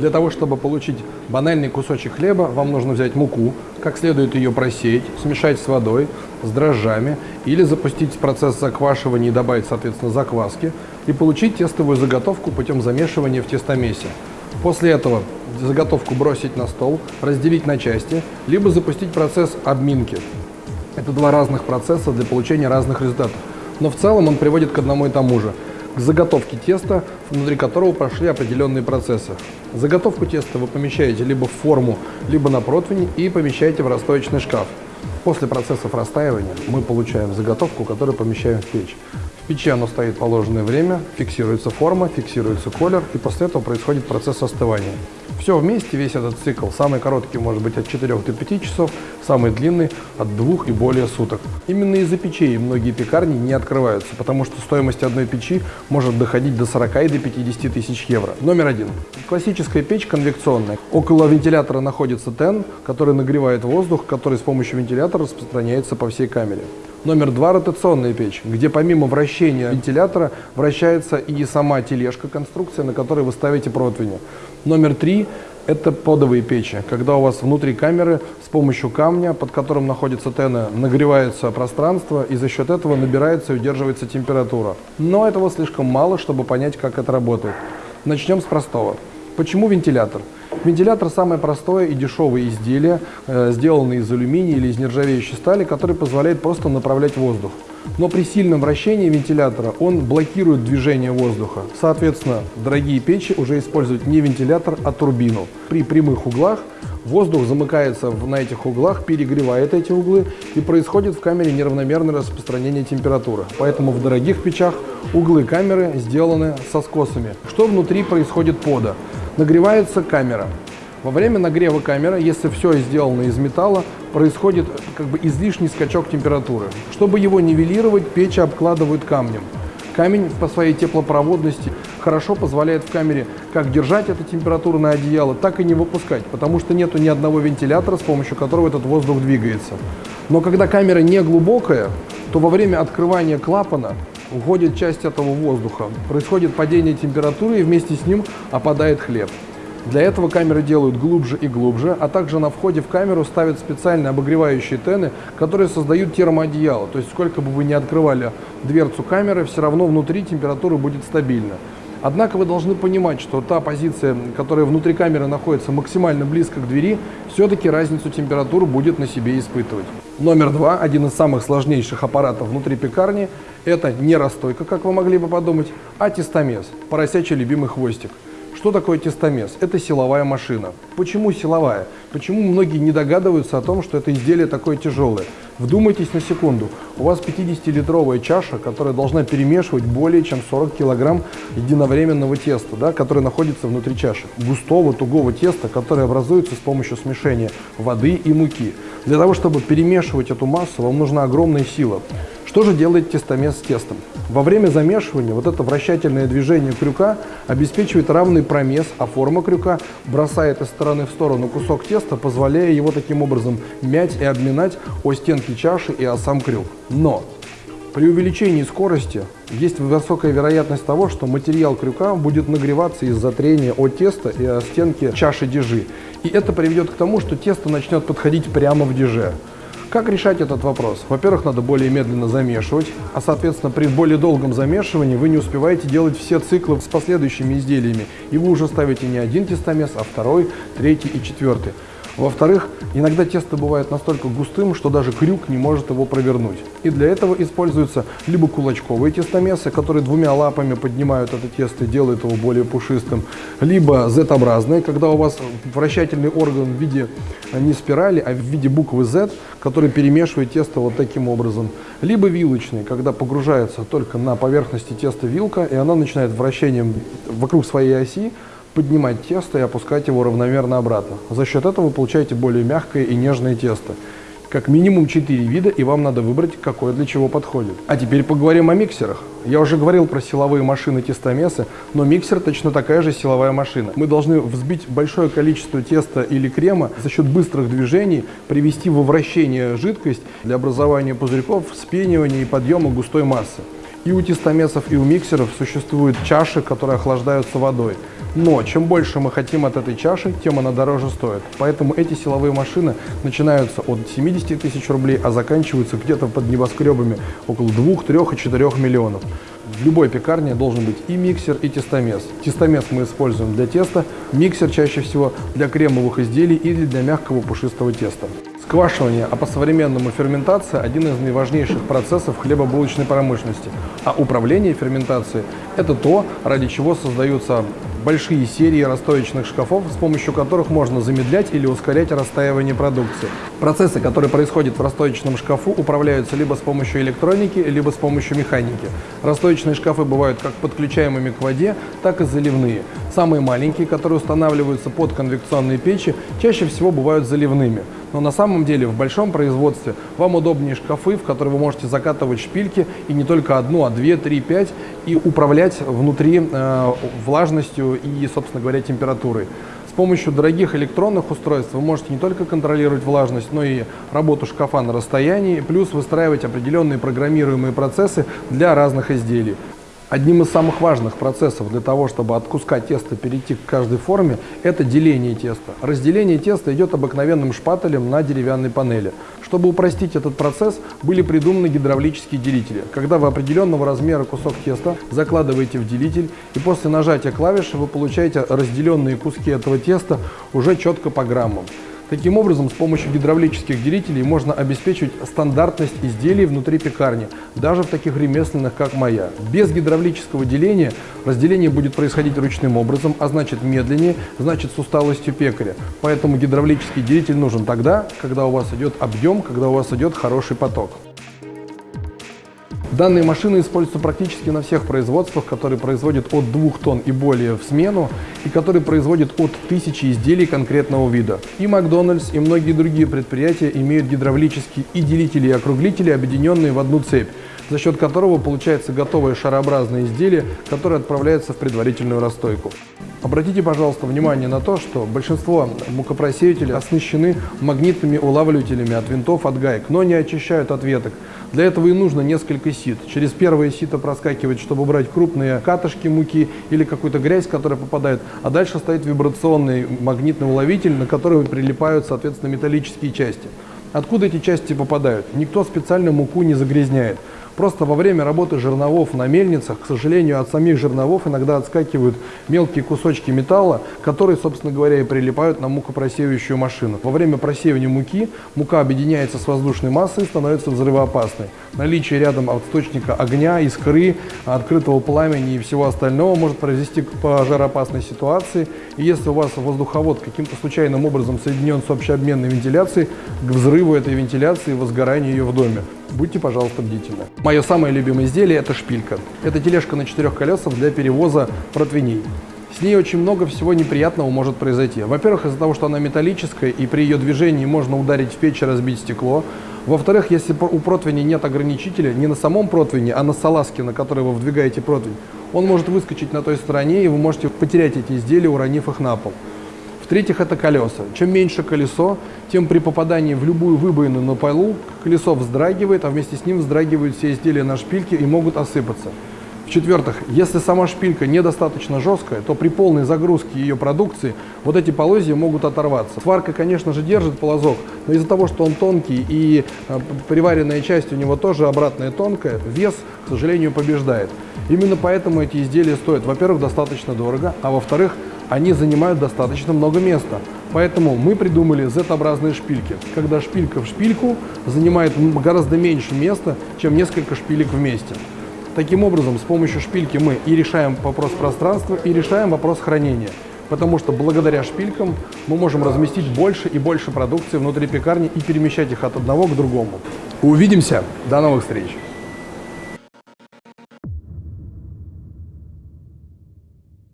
Для того, чтобы получить банальный кусочек хлеба, вам нужно взять муку, как следует ее просеять, смешать с водой, с дрожжами или запустить процесс заквашивания и добавить, соответственно, закваски и получить тестовую заготовку путем замешивания в тестомесе. После этого заготовку бросить на стол, разделить на части, либо запустить процесс обминки. Это два разных процесса для получения разных результатов. Но в целом он приводит к одному и тому же – к заготовке теста, внутри которого прошли определенные процессы. Заготовку теста вы помещаете либо в форму, либо на противень и помещаете в расстоечный шкаф. После процессов растаивания мы получаем заготовку, которую помещаем в печь. Печи оно стоит положенное время, фиксируется форма, фиксируется колер, и после этого происходит процесс остывания. Все вместе, весь этот цикл, самый короткий может быть от 4 до 5 часов, самый длинный от 2 и более суток. Именно из-за печей многие пекарни не открываются, потому что стоимость одной печи может доходить до 40 и до 50 тысяч евро. Номер один. Классическая печь конвекционная. Около вентилятора находится тен, который нагревает воздух, который с помощью вентилятора распространяется по всей камере. Номер два – ротационная печь, где помимо вращения вентилятора вращается и сама тележка, конструкция, на которой вы ставите противни. Номер три – это подовые печи, когда у вас внутри камеры с помощью камня, под которым находится тена, нагревается пространство, и за счет этого набирается и удерживается температура. Но этого слишком мало, чтобы понять, как это работает. Начнем с простого. Почему вентилятор? Вентилятор самое простое и дешевое изделие, э, сделанное из алюминия или из нержавеющей стали, который позволяет просто направлять воздух. Но при сильном вращении вентилятора он блокирует движение воздуха. Соответственно, дорогие печи уже используют не вентилятор, а турбину. При прямых углах воздух замыкается на этих углах, перегревает эти углы и происходит в камере неравномерное распространение температуры. Поэтому в дорогих печах углы камеры сделаны со скосами. Что внутри происходит пода? Нагревается камера. Во время нагрева камеры, если все сделано из металла, происходит как бы излишний скачок температуры. Чтобы его нивелировать, печь обкладывают камнем. Камень по своей теплопроводности хорошо позволяет в камере как держать эту температуру на одеяло, так и не выпускать, потому что нету ни одного вентилятора, с помощью которого этот воздух двигается. Но когда камера не глубокая, то во время открывания клапана уходит часть этого воздуха, происходит падение температуры и вместе с ним опадает хлеб. Для этого камеры делают глубже и глубже, а также на входе в камеру ставят специальные обогревающие тены, которые создают термоодеяло. То есть сколько бы вы ни открывали дверцу камеры, все равно внутри температура будет стабильна. Однако вы должны понимать, что та позиция, которая внутри камеры находится максимально близко к двери, все-таки разницу температур будет на себе испытывать. Номер два, один из самых сложнейших аппаратов внутри пекарни, это не расстойка, как вы могли бы подумать, а тестомес, поросячий любимый хвостик. Что такое тестомес? Это силовая машина. Почему силовая? Почему многие не догадываются о том, что это изделие такое тяжелое? Вдумайтесь на секунду. У вас 50-литровая чаша, которая должна перемешивать более чем 40 килограмм единовременного теста, да, которое находится внутри чаши. Густого, тугого теста, которое образуется с помощью смешения воды и муки. Для того, чтобы перемешивать эту массу, вам нужна огромная сила. Что же делает тестомес с тестом? Во время замешивания вот это вращательное движение крюка обеспечивает равный промес, а форма крюка бросает из стороны в сторону кусок теста, позволяя его таким образом мять и обминать о стенки чаши и о сам крюк. Но при увеличении скорости есть высокая вероятность того, что материал крюка будет нагреваться из-за трения от теста и о стенки чаши дежи. И это приведет к тому, что тесто начнет подходить прямо в деже. Как решать этот вопрос? Во-первых, надо более медленно замешивать, а соответственно при более долгом замешивании вы не успеваете делать все циклы с последующими изделиями, и вы уже ставите не один тестомес, а второй, третий и четвертый. Во-вторых, иногда тесто бывает настолько густым, что даже крюк не может его провернуть. И для этого используются либо кулачковые тестомесы, которые двумя лапами поднимают это тесто и делают его более пушистым, либо Z-образные, когда у вас вращательный орган в виде не спирали, а в виде буквы Z, который перемешивает тесто вот таким образом. Либо вилочные, когда погружается только на поверхности теста вилка, и она начинает вращением вокруг своей оси поднимать тесто и опускать его равномерно обратно. За счет этого вы получаете более мягкое и нежное тесто. Как минимум 4 вида, и вам надо выбрать, какое для чего подходит. А теперь поговорим о миксерах. Я уже говорил про силовые машины тестомесы, но миксер точно такая же силовая машина. Мы должны взбить большое количество теста или крема за счет быстрых движений, привести во вращение жидкость для образования пузырьков, вспенивания и подъема густой массы. И у тестомесов, и у миксеров существуют чаши, которые охлаждаются водой. Но чем больше мы хотим от этой чаши, тем она дороже стоит. Поэтому эти силовые машины начинаются от 70 тысяч рублей, а заканчиваются где-то под небоскребами около 2, 3 и 4 миллионов. В любой пекарне должен быть и миксер, и тестомес. Тестомес мы используем для теста, миксер чаще всего для кремовых изделий или для мягкого пушистого теста. Сквашивание, а по-современному ферментация – один из наиважнейших процессов хлебобулочной промышленности. А управление ферментацией – это то, ради чего создаются большие серии расстоечных шкафов, с помощью которых можно замедлять или ускорять растаивание продукции. Процессы, которые происходят в расстоечном шкафу, управляются либо с помощью электроники, либо с помощью механики. Расстоечные шкафы бывают как подключаемыми к воде, так и заливные. Самые маленькие, которые устанавливаются под конвекционные печи, чаще всего бывают заливными. Но на самом деле в большом производстве вам удобнее шкафы, в которые вы можете закатывать шпильки и не только одну, а две, три, пять и управлять внутри э, влажностью и, собственно говоря, температурой. С помощью дорогих электронных устройств вы можете не только контролировать влажность, но и работу шкафа на расстоянии, плюс выстраивать определенные программируемые процессы для разных изделий. Одним из самых важных процессов для того, чтобы от куска теста перейти к каждой форме, это деление теста. Разделение теста идет обыкновенным шпателем на деревянной панели. Чтобы упростить этот процесс, были придуманы гидравлические делители. Когда вы определенного размера кусок теста закладываете в делитель, и после нажатия клавиши вы получаете разделенные куски этого теста уже четко по граммам. Таким образом, с помощью гидравлических делителей можно обеспечивать стандартность изделий внутри пекарни, даже в таких ремесленных, как моя. Без гидравлического деления разделение будет происходить ручным образом, а значит медленнее, значит с усталостью пекаря. Поэтому гидравлический делитель нужен тогда, когда у вас идет объем, когда у вас идет хороший поток. Данные машины используются практически на всех производствах, которые производят от 2 тонн и более в смену, и которые производят от тысячи изделий конкретного вида. И Макдональдс, и многие другие предприятия имеют гидравлические и делители, и округлители, объединенные в одну цепь, за счет которого получается готовое шарообразное изделие, которое отправляется в предварительную расстойку. Обратите, пожалуйста, внимание на то, что большинство мукопросеятелей оснащены магнитными улавливателями от винтов, от гаек, но не очищают от веток. Для этого и нужно несколько сит. Через первое сито проскакивать, чтобы брать крупные катышки муки или какую-то грязь, которая попадает, а дальше стоит вибрационный магнитный уловитель, на который прилипают, соответственно, металлические части. Откуда эти части попадают? Никто специально муку не загрязняет. Просто во время работы жерновов на мельницах, к сожалению, от самих жерновов иногда отскакивают мелкие кусочки металла, которые, собственно говоря, и прилипают на мукопросеивающую машину. Во время просеивания муки мука объединяется с воздушной массой и становится взрывоопасной. Наличие рядом источника огня, искры, открытого пламени и всего остального может произвести к пожароопасной ситуации. И если у вас воздуховод каким-то случайным образом соединен с общеобменной вентиляцией, к взрыву этой вентиляции и возгоранию ее в доме. Будьте, пожалуйста, бдительны. Мое самое любимое изделие – это шпилька. Это тележка на четырех колесах для перевоза противней. С ней очень много всего неприятного может произойти. Во-первых, из-за того, что она металлическая, и при ее движении можно ударить в печь и разбить стекло. Во-вторых, если у противня нет ограничителя, не на самом противне, а на салазке, на которой вы вдвигаете противень, он может выскочить на той стороне, и вы можете потерять эти изделия, уронив их на пол. В-третьих, это колеса. Чем меньше колесо, тем при попадании в любую выбоину на полу колесо вздрагивает, а вместе с ним вздрагивают все изделия на шпильке и могут осыпаться. В-четвертых, если сама шпилька недостаточно жесткая, то при полной загрузке ее продукции вот эти полозья могут оторваться. Сварка, конечно же, держит полозок, но из-за того, что он тонкий и э, приваренная часть у него тоже обратная тонкая, вес, к сожалению, побеждает. Именно поэтому эти изделия стоят, во-первых, достаточно дорого, а во-вторых, они занимают достаточно много места. Поэтому мы придумали Z-образные шпильки, когда шпилька в шпильку занимает гораздо меньше места, чем несколько шпилек вместе. Таким образом, с помощью шпильки мы и решаем вопрос пространства, и решаем вопрос хранения. Потому что благодаря шпилькам мы можем разместить больше и больше продукции внутри пекарни и перемещать их от одного к другому. Увидимся! До новых встреч!